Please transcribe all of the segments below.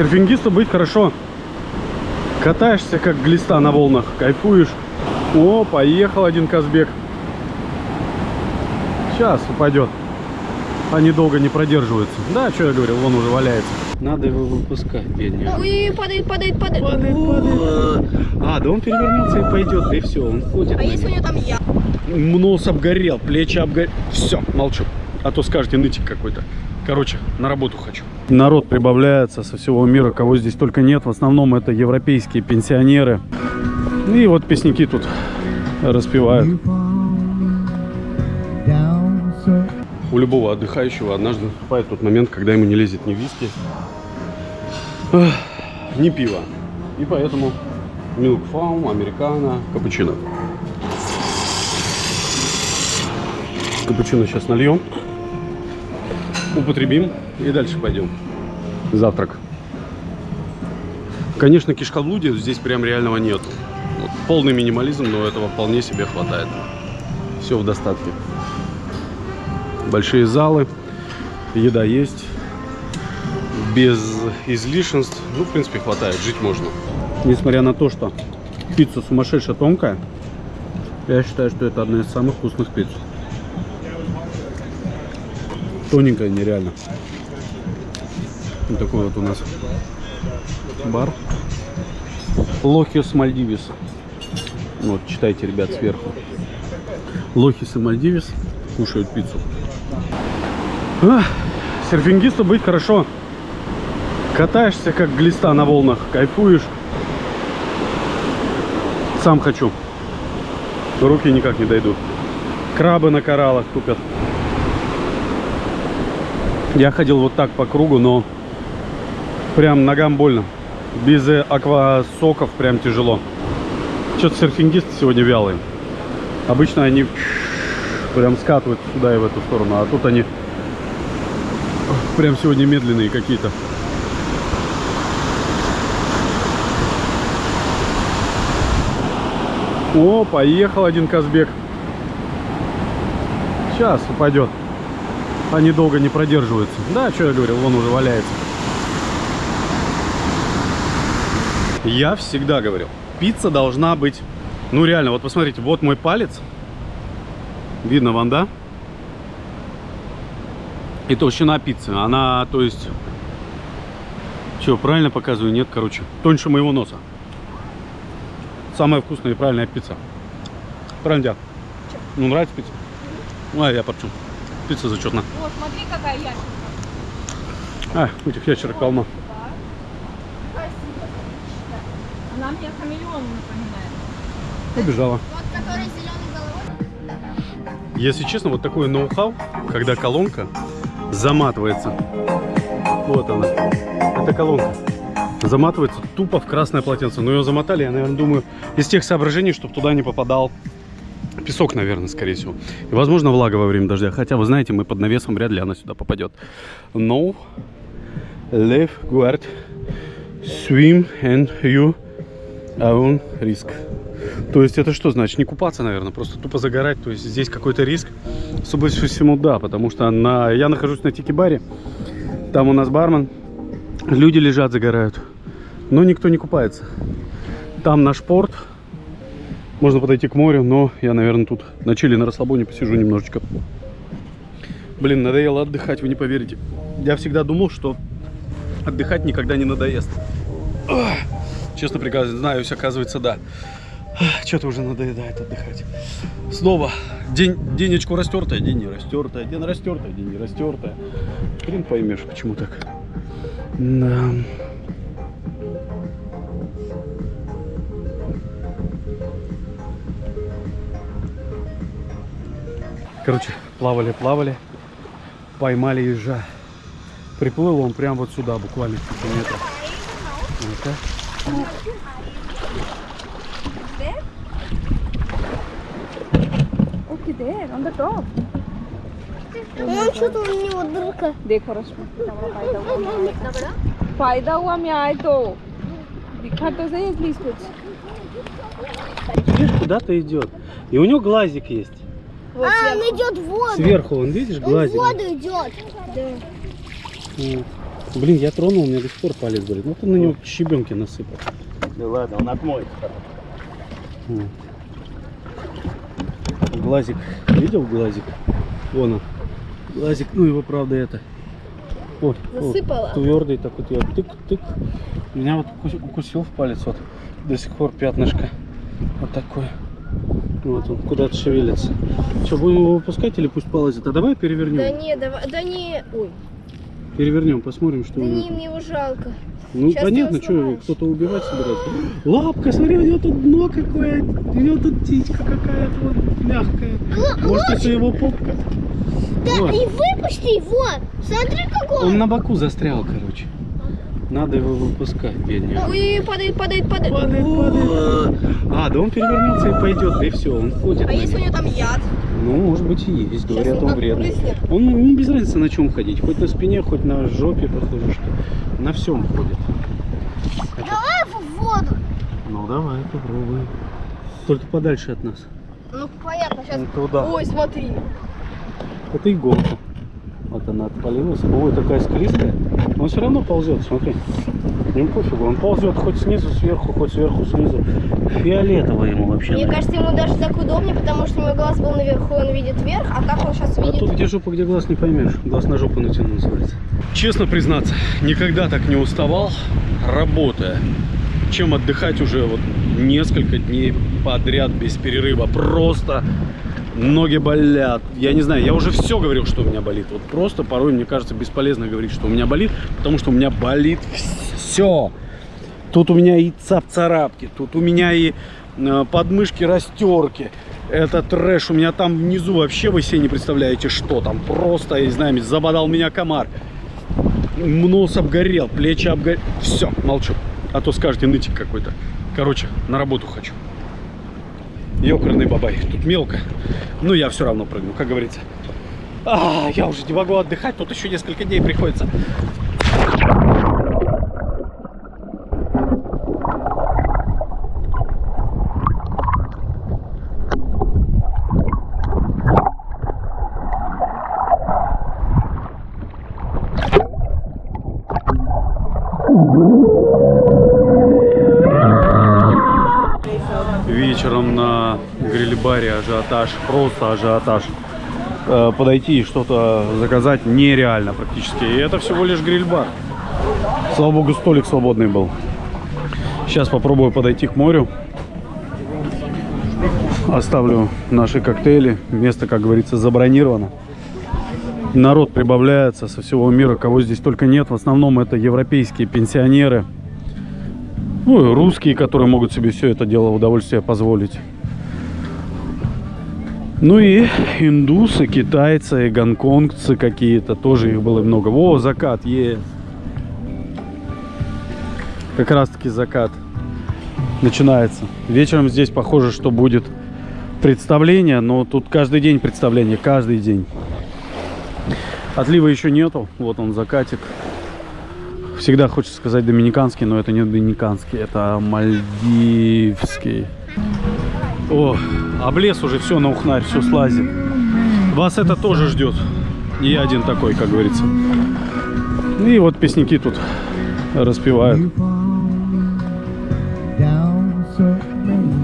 серфингисту быть хорошо. Катаешься как глиста на волнах, кайфуешь. О, поехал один Казбек. Сейчас упадет. Они долго не продерживаются. Да, что я говорил, он уже валяется. Надо его выпускать, бедняга. Ой, падает, падает, падает. А, да он перевернется и пойдет, да и все, он ходит. А если у него там я? Нос обгорел, плечи обгорел. Все, молчу. А то скажете, нытик какой-то. Короче, на работу хочу. Народ прибавляется со всего мира, кого здесь только нет. В основном это европейские пенсионеры. И вот песняки тут распевают. У любого отдыхающего однажды наступает тот момент, когда ему не лезет ни виски, ни пиво. И поэтому Milk Farm, американо, капучино. Капучино сейчас нальем, употребим и дальше пойдем. Завтрак. Конечно, кишкоблудия здесь прям реального нет. Вот полный минимализм, но этого вполне себе хватает. Все в достатке. Большие залы, еда есть, без излишенств. Ну, в принципе, хватает, жить можно. Несмотря на то, что пицца сумасшедшая тонкая, я считаю, что это одна из самых вкусных пиц. Тоненькая нереально. Вот такой вот у нас бар. Лохис Мальдивис. Вот, читайте, ребят, сверху. Лохис и Мальдивис кушают пиццу. Ах, серфингисту быть хорошо. Катаешься как глиста на волнах, кайфуешь. Сам хочу. Руки никак не дойдут. Крабы на кораллах тупят. Я ходил вот так по кругу, но прям ногам больно. Без э, аквасоков прям тяжело. Что-то серфингисты сегодня вялые. Обычно они прям скатывают сюда и в эту сторону, а тут они прям сегодня медленные какие-то. О, поехал один Казбек. Сейчас упадет. Они долго не продерживаются. Да, что я говорил, он уже валяется. Я всегда говорил, пицца должна быть, ну реально, вот посмотрите, вот мой палец. Видно вам, да? И толщина пиццы. Она, то есть, что, правильно показываю? Нет, короче, тоньше моего носа. Самая вкусная и правильная пицца. Правильно? Ну, нравится пицца? Ну, а я порчу. Пицца зачетна. Вот, смотри, какая ящерка. А, этих ящерок полно. Она мне хамелеон напоминает. Побежала. Вот, который зеленой головой. Если честно, вот такое ноу-хау, когда колонка заматывается. Вот она. Это колонка. Заматывается тупо в красное полотенце. Но ее замотали, я, наверное, думаю, из тех соображений, чтобы туда не попадал песок, наверное, скорее всего. И, возможно, влага во время дождя. Хотя, вы знаете, мы под навесом, вряд ли она сюда попадет. No live guard swim and you own risk. То есть это что значит? Не купаться, наверное, просто тупо загорать. То есть здесь какой-то риск. Судя по всему, да, потому что на... я нахожусь на тики-баре. Там у нас бармен. Люди лежат, загорают. Но никто не купается. Там наш порт. Можно подойти к морю, но я, наверное, тут на чили, на расслабоне посижу немножечко. Блин, надоело отдыхать, вы не поверите. Я всегда думал, что отдыхать никогда не надоест. Честно признаюсь, оказывается, да. Что-то уже надоедает отдыхать. Снова день, денечку растертая, день не растертая, день растертая, день не растертая. Хрен поймешь, почему так. Да. Короче, плавали, плавали, поймали ежа. Приплыл он прям вот сюда, буквально в 5 метров. Ну-ка. Okay, there, on the top. Он что-то у него дырка. देखो रश्मि फायदा हुआ मैं आए तो दिखा तो सही एटलीस्ट कुछ Видишь, куда-то идет. И у него глазик есть. А, он идет в воду. Сверху, он видишь, Он в глазик. воду идет. Вот. Блин, я тронул, у меня до сих пор палец болит. Ну ты на него щебенки насыпал. Да ладно, он отмоет. М. Глазик. Видел глазик? Вон он. Глазик, ну его правда это. Вот, Насыпала? твердый так вот я тык-тык. Меня вот укус- укусил в палец вот. До сих пор пятнышко. Вот такое. Вот он куда-то шевелится. Что, будем его выпускать или пусть полазит? А давай перевернем. Да не, давай, да не, ой, Перевернем, посмотрим, что да у него. не, мне его жалко. Ну Сейчас понятно, что его кто-то убивать собирается. Лапка, смотри, у него тут дно какое, у него тут птичка какая-то вот мягкая. Может это его попка? Да, Вот. и выпусти его. Смотри, какой Он на боку застрял, короче. Надо его выпускать, бедняга. Ой, падает, падает, падает. Падает, падает. А, да он перевернется и пойдет, да и все, он ходит. А если у него там яд? Ну, может быть и есть, говорят, Сейчас он он вредный. Он, ему без разницы на чем ходить, хоть на спине, хоть на жопе, похоже, что на всем ходит. Давай в воду. Ну давай, попробуем. Только подальше от нас. Ну, понятно, сейчас. Ну, Туда. Ой, смотри. Это иголка. Вот она отпалилась. Ой, такая склизкая. Но он все равно ползет, смотри. Ему пофигу, он ползет хоть снизу, сверху, хоть сверху, снизу. Фиолетово ему вообще. Мне кажется, ему даже так удобнее, потому что у него глаз был наверху, он видит вверх, а так он сейчас А видит. тут где жопа, где глаз не поймешь. Глаз на жопу натянул называется. Честно признаться, никогда так не уставал, работая. Чем отдыхать уже вот несколько дней подряд без перерыва. Просто ноги болят. Я не знаю, я уже все говорил, что у меня болит. Вот просто порой мне кажется бесполезно говорить, что у меня болит, потому что у меня болит все. Тут у меня и цап-царапки, тут у меня и э, подмышки растерки. Это трэш. У меня там внизу вообще вы себе не представляете, что там. Просто, я не знаю, забодал меня комар. Нос обгорел, плечи обгорели. Все, молчу. А то скажете, нытик какой-то. Короче, на работу хочу. Ёкарный бабай. Тут мелко. Но я все равно прыгну, как говорится. А, я уже не могу отдыхать. Тут еще несколько дней приходится. вечером на гриль-баре ажиотаж, просто ажиотаж. Э, Подойти и что-то заказать нереально практически. И это всего лишь гриль-бар. Слава богу, столик свободный был. Сейчас попробую подойти к морю. Оставлю наши коктейли. Место, как говорится, забронировано. Народ прибавляется со всего мира, кого здесь только нет. В основном это европейские пенсионеры. Ну, и русские, которые могут себе все это дело удовольствие позволить. Ну и индусы, китайцы, гонконгцы какие-то, тоже их было много. Во, закат, е. Как раз таки закат начинается. Вечером здесь похоже, что будет представление, но тут каждый день представление, каждый день. Отлива еще нету, вот он закатик. Всегда хочется сказать доминиканский, но это не доминиканский, это мальдивский. О, облез уже все на ухнарь, все слазит. Вас это тоже ждет. Я один такой, как говорится. И вот песняки тут распевают.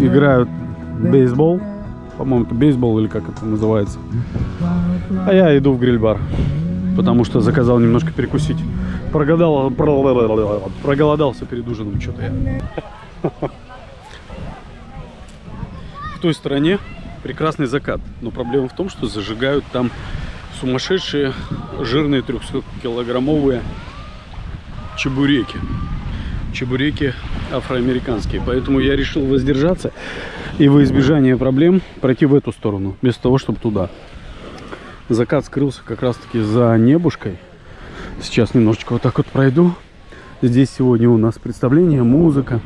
Играют бейсбол. По-моему, это бейсбол или как это называется. А я иду в гриль-бар. Потому что заказал немножко перекусить. Прогадал, про- проголодался перед ужином что-то я. Той стороне прекрасный закат. Но проблема в том, что зажигают там сумасшедшие жирные 300-килограммовые чебуреки. Чебуреки афроамериканские. Поэтому я решил воздержаться и во избежание проблем пройти в эту сторону, вместо того, чтобы туда. Закат скрылся как раз таки за небушкой. Сейчас немножечко вот так вот пройду. Здесь сегодня у нас представление, музыка.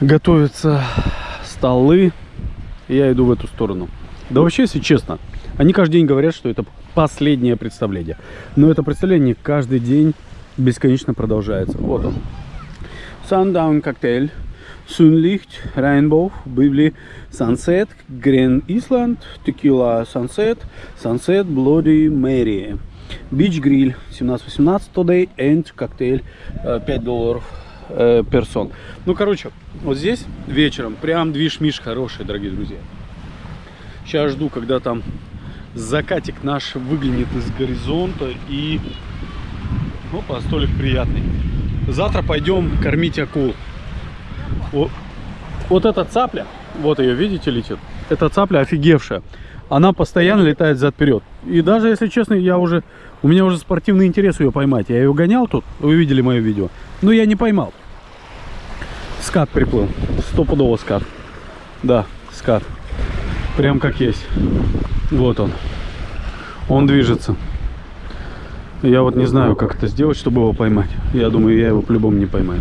Готовятся столы. Я иду в эту сторону. Да вообще, если честно, они каждый день говорят, что это последнее представление. Но это представление каждый день бесконечно продолжается. Вот он. Sundown коктейль. Sunlicht, Rainbow, Бивли, Sunset, Grand Island, Tequila Sunset, Sunset, Bloody Mary. Beach Grill 17-18 today and коктейль э, 5 долларов э, персон. Ну, короче, вот здесь вечером прям движ-миш хороший, дорогие друзья. Сейчас жду, когда там закатик наш выглянет из горизонта и... Опа, столик приятный. Завтра пойдем кормить акул. О- вот эта цапля, вот ее, видите, летит? Эта цапля офигевшая. Она постоянно летает зад вперед. И даже, если честно, я уже... У меня уже спортивный интерес ее поймать. Я ее гонял тут, вы видели мое видео. Но я не поймал. Скат приплыл. Стопудово скат. Да, скат. Прям как есть. Вот он. Он движется. Я вот не знаю, как это сделать, чтобы его поймать. Я думаю, я его по-любому не поймаю.